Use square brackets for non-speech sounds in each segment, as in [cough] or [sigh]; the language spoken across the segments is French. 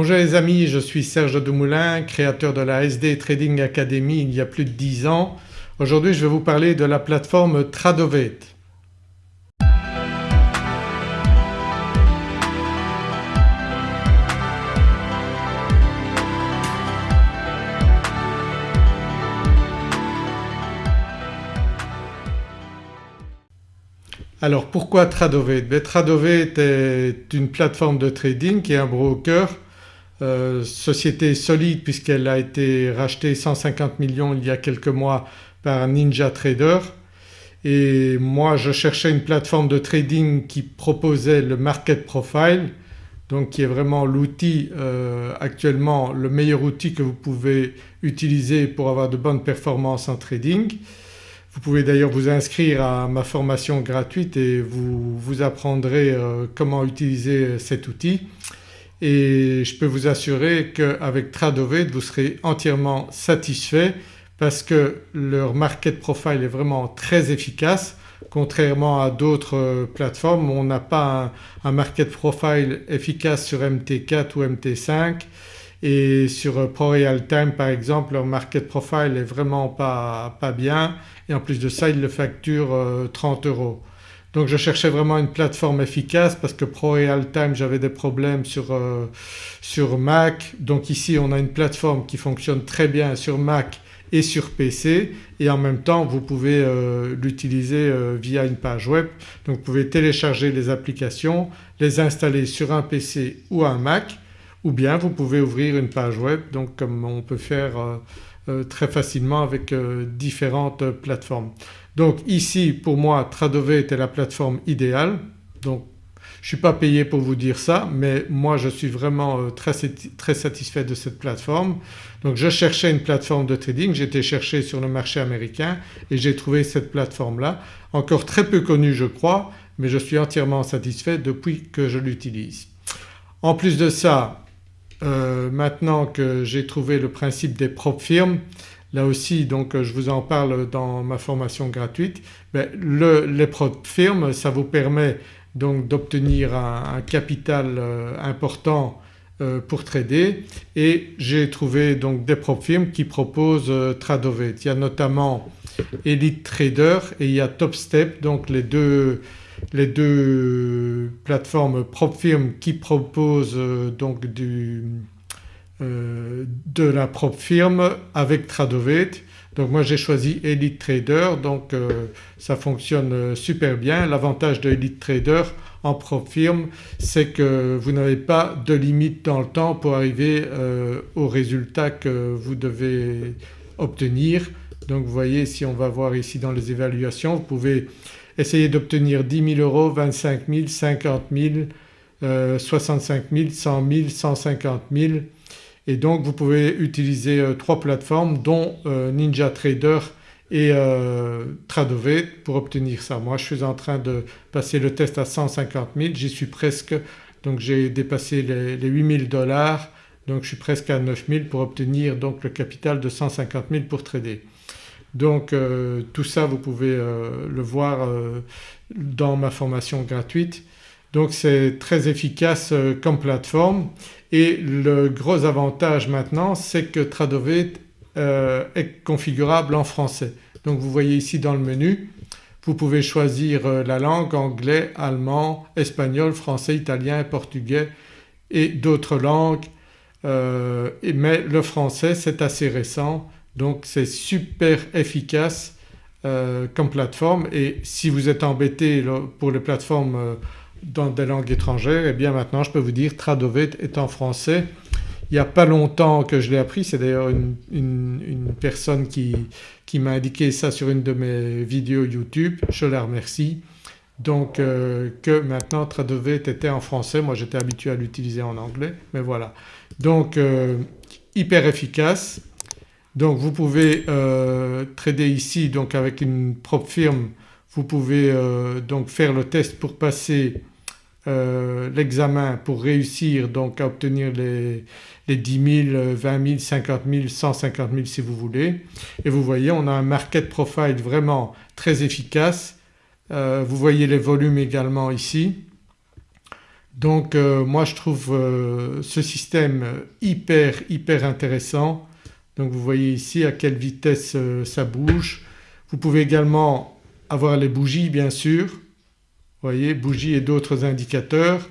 Bonjour les amis, je suis Serge Dumoulin, créateur de la SD Trading Academy il y a plus de 10 ans. Aujourd'hui je vais vous parler de la plateforme Tradovet. Alors pourquoi Tradovet ben, Tradovet est une plateforme de trading qui est un broker, euh, société solide puisqu'elle a été rachetée 150 millions il y a quelques mois par Ninja Trader et moi je cherchais une plateforme de trading qui proposait le market profile donc qui est vraiment l'outil euh, actuellement le meilleur outil que vous pouvez utiliser pour avoir de bonnes performances en trading. Vous pouvez d'ailleurs vous inscrire à ma formation gratuite et vous, vous apprendrez euh, comment utiliser cet outil et je peux vous assurer qu'avec Tradovet vous serez entièrement satisfait parce que leur market profile est vraiment très efficace. Contrairement à d'autres euh, plateformes on n'a pas un, market profile efficace sur MT4 ou MT5 et sur euh, ProRealTime par exemple leur market profile est vraiment pas, pas bien. Et en plus de ça ils le facturent 30 euh, euros. Donc je cherchais vraiment une plateforme efficace parce que ProRealTime j'avais des problèmes sur, euh, sur Mac donc ici on a une plateforme qui fonctionne très bien sur Mac et sur PC et en même temps vous pouvez l'utiliser via une page web. Donc vous pouvez télécharger les applications, les installer sur un PC ou un Mac ou bien vous pouvez ouvrir une page web donc comme on peut faire euh, euh, très facilement avec euh, différentes plateformes. Donc ici pour moi Tradovet était la plateforme idéale donc je ne suis pas payé pour vous dire ça mais moi je suis vraiment très, très satisfait de cette plateforme. Donc je cherchais une plateforme de trading, j'étais cherché sur le marché américain et j'ai trouvé cette plateforme-là. Encore très peu connue je crois mais je suis entièrement satisfait depuis que je l'utilise. En plus de ça euh, maintenant que j'ai trouvé le principe des propres firmes là aussi donc je vous en parle dans ma formation gratuite, ben, les propres firmes ça vous permet donc d'obtenir un, capital euh, important euh, pour trader et j'ai trouvé donc des propres firmes qui proposent Tradovet. Il y a notamment Elite Trader et il y a Topstep donc les deux les deux plateformes propre firme qui proposent euh, donc du, euh, de la propre firme avec Tradovet. Donc moi j'ai choisi Elite Trader donc euh, ça fonctionne super bien. L'avantage de Elite Trader en propre firme c'est que vous n'avez pas de limite dans le temps pour arriver au résultat que vous devez obtenir. Donc vous voyez si on va voir ici dans les évaluations vous pouvez Essayez d'obtenir 10 000 euros, 25 000, 50 000, 65 000, 100 000, 150 000 et donc vous pouvez utiliser euh, trois plateformes dont euh, Ninja Trader et euh, Tradovet pour obtenir ça. Moi je suis en train de passer le test à 150 000, j'y suis presque donc j'ai dépassé les, les 8000 dollars donc je suis presque à 9000 pour obtenir donc le capital de 150 000 pour trader. Donc tout ça vous pouvez le voir dans ma formation gratuite. Donc c'est très efficace comme plateforme. Et le gros avantage maintenant c'est que Tradovet est configurable en français. Donc vous voyez ici dans le menu vous pouvez choisir la langue anglais, allemand, espagnol, français, italien, portugais et d'autres langues. Mais le français c'est assez récent. Donc c'est super efficace euh, comme plateforme. Et si vous êtes embêté pour les plateformes euh, dans des langues étrangères et eh bien maintenant je peux vous dire Tradovet est en français. Il n'y a pas longtemps que je l'ai appris, c'est d'ailleurs une, personne qui, m'a indiqué ça sur une de mes vidéos YouTube, je la remercie. Donc euh, que maintenant Tradovet était en français, moi j'étais habitué à l'utiliser en anglais mais voilà. Donc hyper efficace donc vous pouvez euh, trader ici donc avec une propre firme vous pouvez euh, donc faire le test pour passer euh, l'examen pour réussir donc à obtenir les, les 10 000, 20 000, 50 000, 150 000 si vous voulez et vous voyez on a un market profile vraiment très efficace. vous voyez les volumes également ici. Donc euh, moi je trouve euh, ce système hyper hyper intéressant. Donc vous voyez ici à quelle vitesse euh, ça bouge. Vous pouvez également avoir les bougies bien sûr, voyez bougies et d'autres indicateurs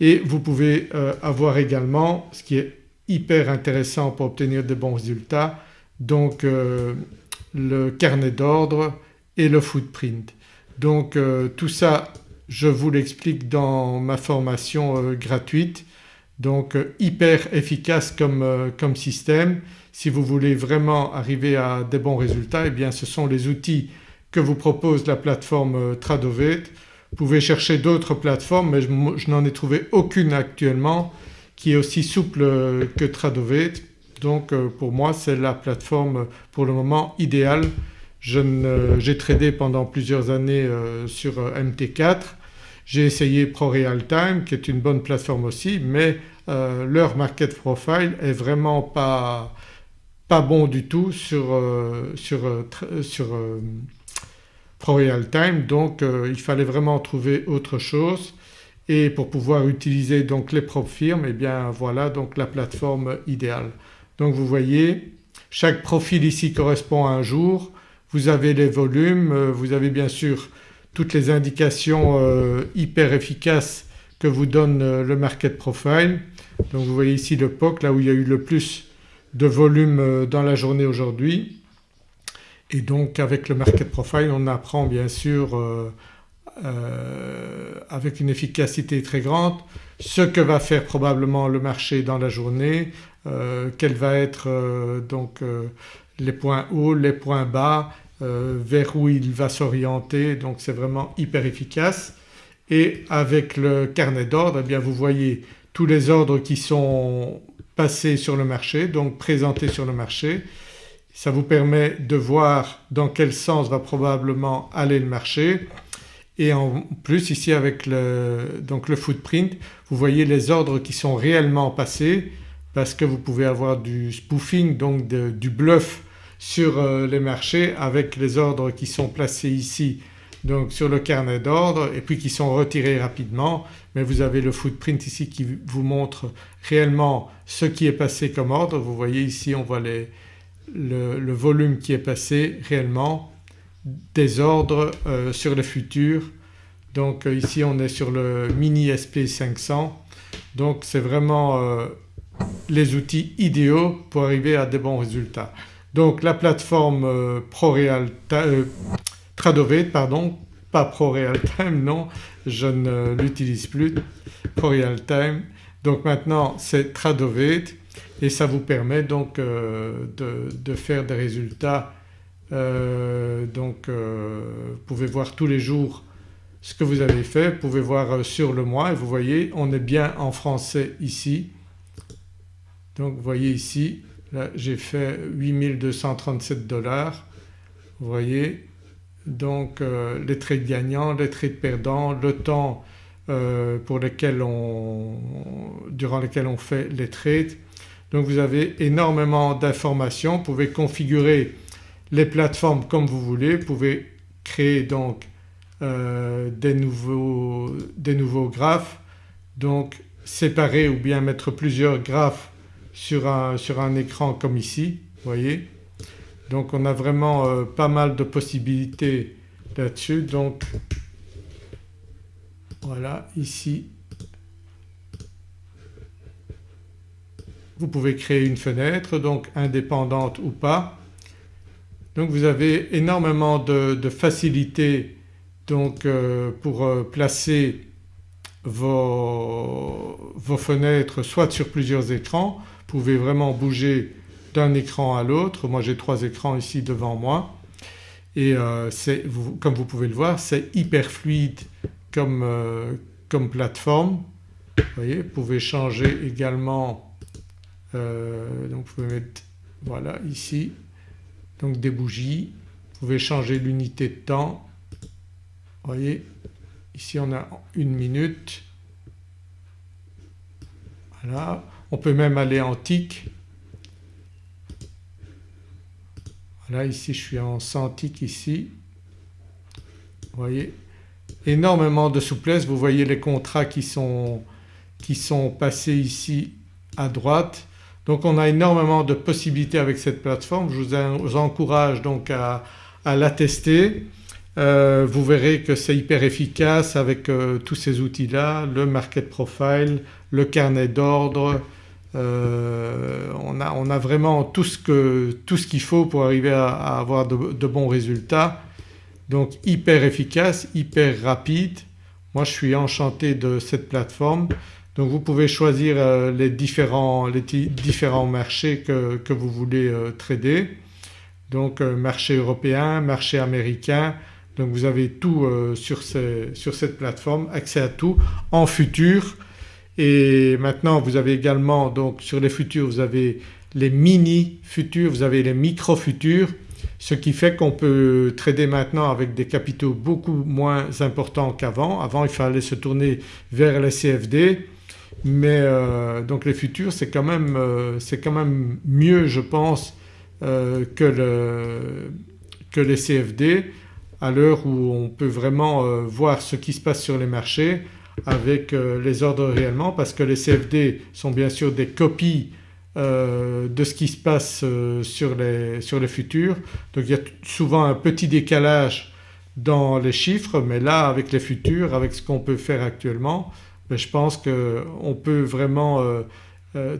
et vous pouvez avoir également ce qui est hyper intéressant pour obtenir de bons résultats donc le carnet d'ordre et le footprint. Donc tout ça je vous l'explique dans ma formation euh, gratuite donc euh, hyper efficace comme, euh, comme, système. Si vous voulez vraiment arriver à des bons résultats eh bien ce sont les outils que vous propose la plateforme Tradovet. Vous pouvez chercher d'autres plateformes mais je, n'en ai trouvé aucune actuellement qui est aussi souple que Tradovet donc pour moi c'est la plateforme pour le moment idéale. J'ai tradé pendant plusieurs années sur MT4 j'ai essayé ProRealTime qui est une bonne plateforme aussi mais euh, leur market profile est vraiment pas, pas bon du tout sur, euh, sur, euh, sur ProRealTime donc il fallait vraiment trouver autre chose et pour pouvoir utiliser donc les propres firmes eh bien voilà donc la plateforme idéale. Donc vous voyez chaque profil ici correspond à un jour, vous avez les volumes, vous avez bien sûr toutes les indications euh, hyper efficaces que vous donne euh, le market profile. Donc vous voyez ici le POC là où il y a eu le plus de volume euh, dans la journée aujourd'hui et donc avec le market profile on apprend bien sûr avec une efficacité très grande ce que va faire probablement le marché dans la journée, quels vont être donc les points hauts, les points bas euh, vers où il va s'orienter donc c'est vraiment hyper efficace. Et avec le carnet d'ordre eh bien vous voyez tous les ordres qui sont passés sur le marché donc présentés sur le marché. Ça vous permet de voir dans quel sens va probablement aller le marché et en plus ici avec le, donc le footprint vous voyez les ordres qui sont réellement passés parce que vous pouvez avoir du spoofing donc du bluff sur euh, les marchés avec les ordres qui sont placés ici donc sur le carnet d'ordre et puis qui sont retirés rapidement mais vous avez le footprint ici qui vous montre réellement ce qui est passé comme ordre. Vous voyez ici on voit le, volume qui est passé réellement des ordres euh, sur le futur. Donc euh, ici on est sur le mini SP500 donc c'est vraiment les outils idéaux pour arriver à des bons résultats. Donc la plateforme euh, ProReal euh, Tradovet pardon pas ProRealTime [laughs] non je ne l'utilise plus ProRealTime donc maintenant c'est Tradovet et ça vous permet donc euh, de, faire des résultats donc vous pouvez voir tous les jours ce que vous avez fait, vous pouvez voir sur le mois et vous voyez on est bien en français ici. Donc vous voyez ici Là j'ai fait 8237 dollars vous voyez donc euh, les trades gagnants, les trades perdants, le temps euh, pour lequel on, durant lequel on fait les trades. Donc vous avez énormément d'informations, vous pouvez configurer les plateformes comme vous voulez, vous pouvez créer donc euh, des, nouveaux, des nouveaux graphes. Donc séparer ou bien mettre plusieurs graphes sur un, sur un écran comme ici, voyez. Donc on a vraiment euh, pas mal de possibilités là-dessus. Donc voilà ici vous pouvez créer une fenêtre donc indépendante ou pas. Donc vous avez énormément de, facilité donc euh, pour euh, placer vos, vos, fenêtres soit sur plusieurs écrans pouvez vraiment bouger d'un écran à l'autre. Moi j'ai trois écrans ici devant moi et euh, comme vous pouvez le voir c'est hyper fluide comme, euh, comme plateforme. Vous voyez vous pouvez changer également euh, donc vous pouvez mettre voilà ici donc des bougies, vous pouvez changer l'unité de temps. Vous voyez ici on a une minute voilà on peut même aller en tic. Voilà ici je suis en 100 tic ici. Vous voyez énormément de souplesse, vous voyez les contrats qui sont qui sont passés ici à droite. Donc on a énormément de possibilités avec cette plateforme, je vous encourage donc à, la tester. Euh, vous verrez que c'est hyper efficace avec euh, tous ces outils-là, le market profile, le carnet d'ordre, euh, on, a, vraiment tout ce qu'il faut pour arriver à, avoir de, bons résultats. Donc hyper efficace, hyper rapide. Moi je suis enchanté de cette plateforme. Donc vous pouvez choisir euh, les, différents, les différents, marchés que, vous voulez euh, trader. Donc marché européen, marché américain, donc vous avez tout sur, sur, cette plateforme, accès à tout en futur et maintenant vous avez également donc sur les futurs vous avez les mini futurs, vous avez les micro futurs ce qui fait qu'on peut trader maintenant avec des capitaux beaucoup moins importants qu'avant. Avant il fallait se tourner vers les CFD mais euh, donc les futurs c'est quand, même, euh, quand même mieux je pense euh, que, le, que, les CFD à l'heure où on peut vraiment voir ce qui se passe sur les marchés avec euh, les ordres réellement parce que les CFD sont bien sûr des copies euh, de ce qui se passe euh, sur les, sur les futurs. Donc il y a souvent un petit décalage dans les chiffres mais là avec les futurs, avec ce qu'on peut faire actuellement, je pense qu'on peut vraiment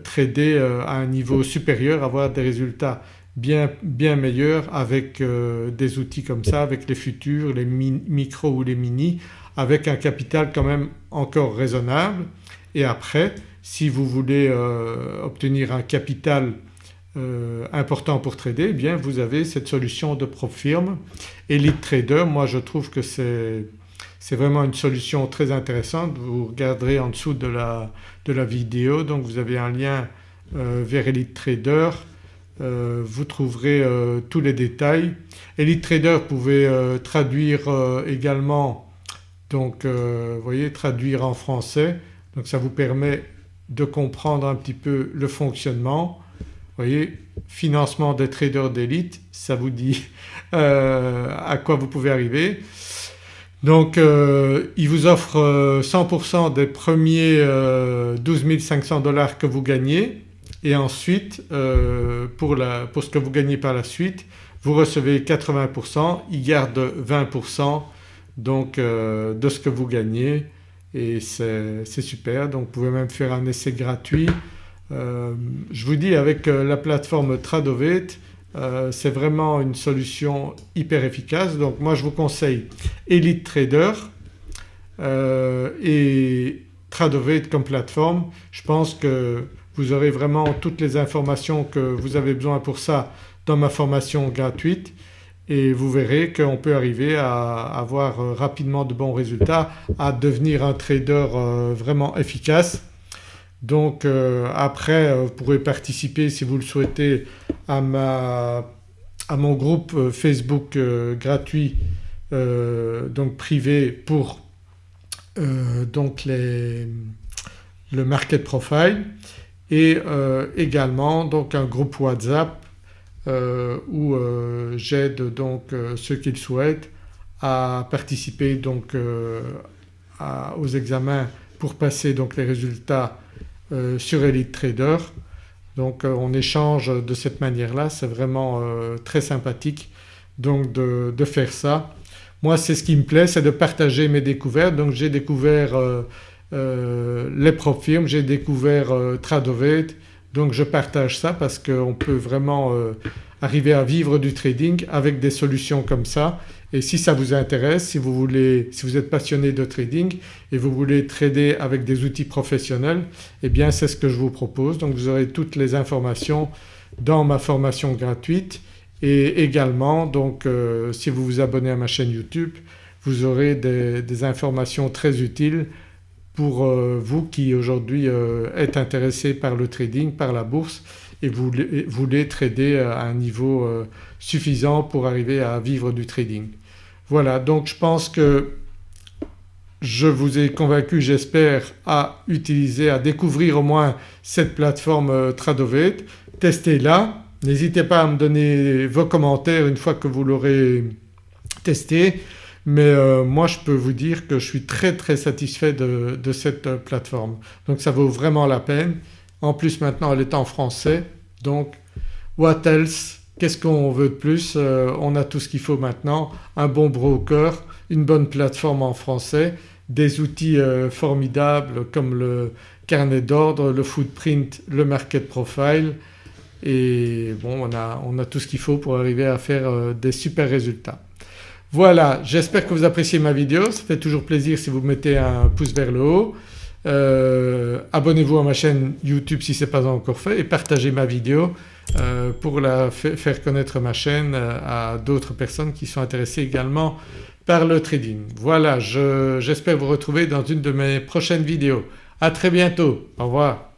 trader à un niveau supérieur, avoir des résultats bien, bien meilleurs avec des outils comme ça, avec les futurs, les micros ou les mini avec un capital quand même encore raisonnable et après si vous voulez euh, obtenir un capital euh, important pour trader eh bien vous avez cette solution de PropFirm Elite Trader. Moi je trouve que c'est vraiment une solution très intéressante. Vous regarderez en dessous de la, vidéo donc vous avez un lien euh, vers Elite Trader. vous trouverez tous les détails. Elite Trader vous pouvez traduire également donc euh, voyez traduire en français donc ça vous permet de comprendre un petit peu le fonctionnement. Voyez financement des traders d'élite ça vous dit euh, à quoi vous pouvez arriver. Donc euh, il vous offre 100% des premiers 12 500 dollars que vous gagnez. Et ensuite pour, ce que vous gagnez par la suite vous recevez 80%, il garde 20% donc euh, de ce que vous gagnez. Et c'est super. Donc vous pouvez même faire un essai gratuit. Euh, je vous dis avec euh, la plateforme Tradovate c'est vraiment une solution hyper efficace donc moi je vous conseille Elite Trader et Tradovate comme plateforme. Je pense que vous aurez vraiment toutes les informations que vous avez besoin pour ça dans ma formation gratuite et vous verrez qu'on peut arriver à avoir euh, rapidement de bons résultats, à devenir un trader euh, vraiment efficace. Donc euh, après vous pourrez participer si vous le souhaitez à, mon groupe Facebook gratuit donc privé pour donc le market profile. Et également donc un groupe WhatsApp euh, où euh, j'aide donc euh, ceux qui le souhaitent à participer donc aux examens pour passer donc les résultats sur Elite Trader. Donc on échange de cette manière-là, c'est vraiment très sympathique donc de, faire ça. Moi c'est ce qui me plaît, c'est de partager mes découvertes. Donc j'ai découvert les firmes, j'ai découvert Tradovate, donc je partage ça parce qu'on peut vraiment euh, arriver à vivre du trading avec des solutions comme ça. Et si ça vous intéresse, si vous, voulez, si vous êtes passionné de trading et vous voulez trader avec des outils professionnels eh bien c'est ce que je vous propose. Donc vous aurez toutes les informations dans ma formation gratuite. Et également donc euh, si vous vous abonnez à ma chaîne YouTube vous aurez des informations très utiles pour euh, vous qui aujourd'hui euh, êtes intéressé par le trading, par la bourse et vous voulez trader à un niveau euh, suffisant pour arriver à vivre du trading. Voilà donc je pense que je vous ai convaincu j'espère à utiliser, à découvrir au moins cette plateforme Tradovate. Testez-la, n'hésitez pas à me donner vos commentaires une fois que vous l'aurez testé. mais euh, moi je peux vous dire que je suis très très satisfait de, cette euh, plateforme. Donc ça vaut vraiment la peine. En plus maintenant elle est en français. Donc what else? Qu'est-ce qu'on veut de plus? Euh, On a tout ce qu'il faut maintenant, un bon broker, une bonne plateforme en français, des outils formidables comme le carnet d'ordre, le footprint, le market profile. Et bon on a, on a tout ce qu'il faut pour arriver à faire des super résultats. Voilà. J'espère que vous appréciez ma vidéo, ça fait toujours plaisir si vous mettez un pouce vers le haut. Euh, abonnez-vous à ma chaîne YouTube si ce n'est pas encore fait et partagez ma vidéo euh, pour la faire connaître ma chaîne euh, à d'autres personnes qui sont intéressées également par le trading. Voilà j'espère vous retrouver dans une de mes prochaines vidéos. À très bientôt, au revoir.